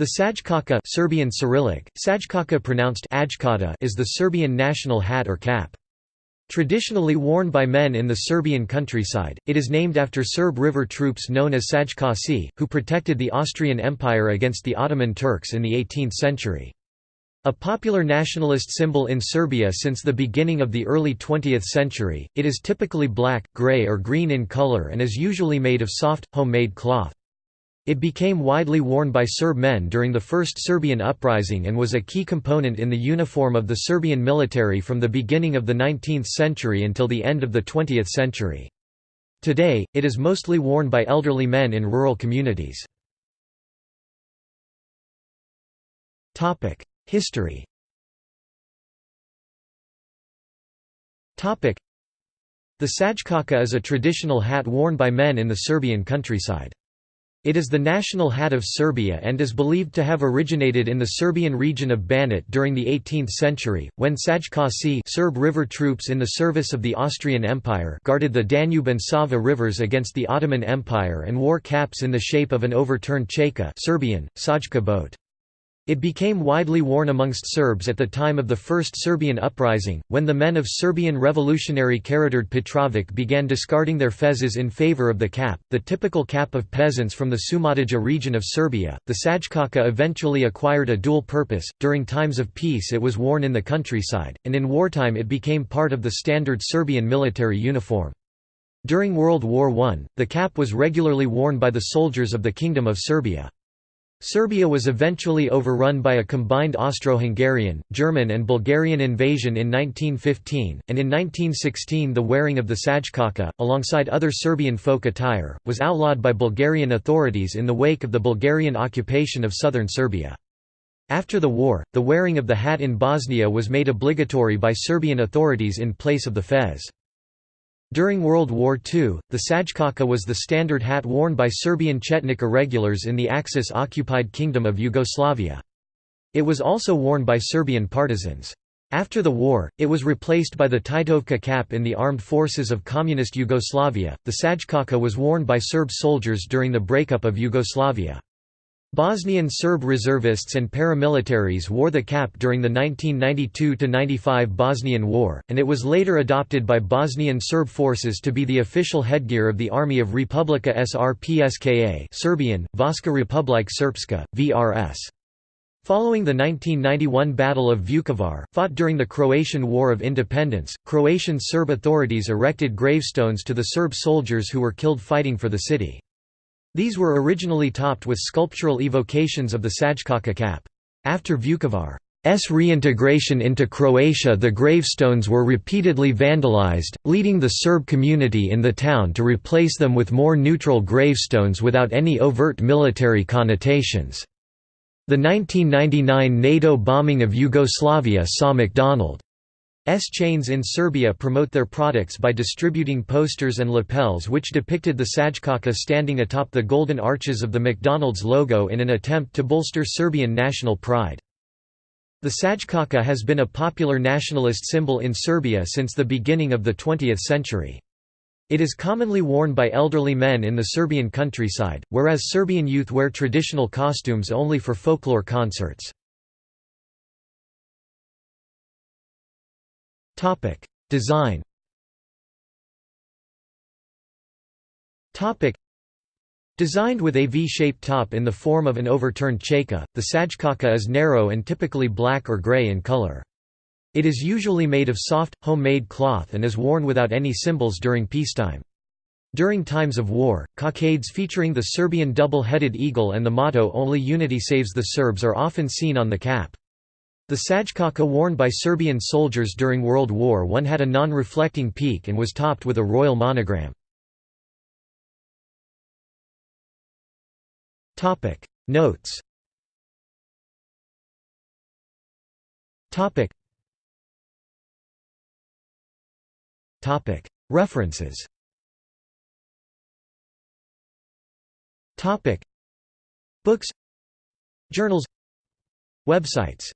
The Sajkaka Serbian Cyrillic, Sajkaka pronounced Ajkata is the Serbian national hat or cap. Traditionally worn by men in the Serbian countryside, it is named after Serb river troops known as Sajkasi, who protected the Austrian Empire against the Ottoman Turks in the 18th century. A popular nationalist symbol in Serbia since the beginning of the early 20th century, it is typically black, grey or green in color and is usually made of soft, homemade cloth. It became widely worn by Serb men during the First Serbian Uprising and was a key component in the uniform of the Serbian military from the beginning of the 19th century until the end of the 20th century. Today, it is mostly worn by elderly men in rural communities. History The Sajkaka is a traditional hat worn by men in the Serbian countryside. It is the national hat of Serbia and is believed to have originated in the Serbian region of Banat during the 18th century, when Sajkasi Serb river troops in the service of the Austrian Empire guarded the Danube and Sava rivers against the Ottoman Empire and wore caps in the shape of an overturned cheka Serbian, Sajka boat. It became widely worn amongst Serbs at the time of the First Serbian Uprising, when the men of Serbian revolutionary Karađorđe Petrović began discarding their fezes in favor of the cap, the typical cap of peasants from the Šumadija region of Serbia. The Sajkaka eventually acquired a dual purpose. During times of peace, it was worn in the countryside, and in wartime, it became part of the standard Serbian military uniform. During World War I, the cap was regularly worn by the soldiers of the Kingdom of Serbia. Serbia was eventually overrun by a combined Austro-Hungarian, German and Bulgarian invasion in 1915, and in 1916 the wearing of the sajkaka, alongside other Serbian folk attire, was outlawed by Bulgarian authorities in the wake of the Bulgarian occupation of southern Serbia. After the war, the wearing of the hat in Bosnia was made obligatory by Serbian authorities in place of the fez. During World War II, the sajkaka was the standard hat worn by Serbian Chetnik irregulars in the Axis-occupied Kingdom of Yugoslavia. It was also worn by Serbian partisans. After the war, it was replaced by the Titovka cap in the armed forces of Communist Yugoslavia. The sajkaka was worn by Serb soldiers during the breakup of Yugoslavia. Bosnian Serb reservists and paramilitaries wore the cap during the 1992–95 Bosnian War, and it was later adopted by Bosnian Serb forces to be the official headgear of the Army of Republika Srpska Serbian, Vojska Republike Srpska, VRS. Following the 1991 Battle of Vukovar, fought during the Croatian War of Independence, Croatian Serb authorities erected gravestones to the Serb soldiers who were killed fighting for the city. These were originally topped with sculptural evocations of the Sajkaka cap. After Vukovar's reintegration into Croatia the gravestones were repeatedly vandalized, leading the Serb community in the town to replace them with more neutral gravestones without any overt military connotations. The 1999 NATO bombing of Yugoslavia saw McDonald S chains in Serbia promote their products by distributing posters and lapels which depicted the Sajkaka standing atop the golden arches of the McDonald's logo in an attempt to bolster Serbian national pride. The Sajkaka has been a popular nationalist symbol in Serbia since the beginning of the 20th century. It is commonly worn by elderly men in the Serbian countryside, whereas Serbian youth wear traditional costumes only for folklore concerts. Topic: Design. Topic: Designed with a V-shaped top in the form of an overturned cheka, the sajkaka is narrow and typically black or gray in color. It is usually made of soft, homemade cloth and is worn without any symbols during peacetime. During times of war, cockades featuring the Serbian double-headed eagle and the motto Only Unity Saves the Serbs are often seen on the cap. The sajkaka worn by Serbian soldiers during World War I had a non-reflecting peak and was topped with a royal monogram. Notes References Books Journals Websites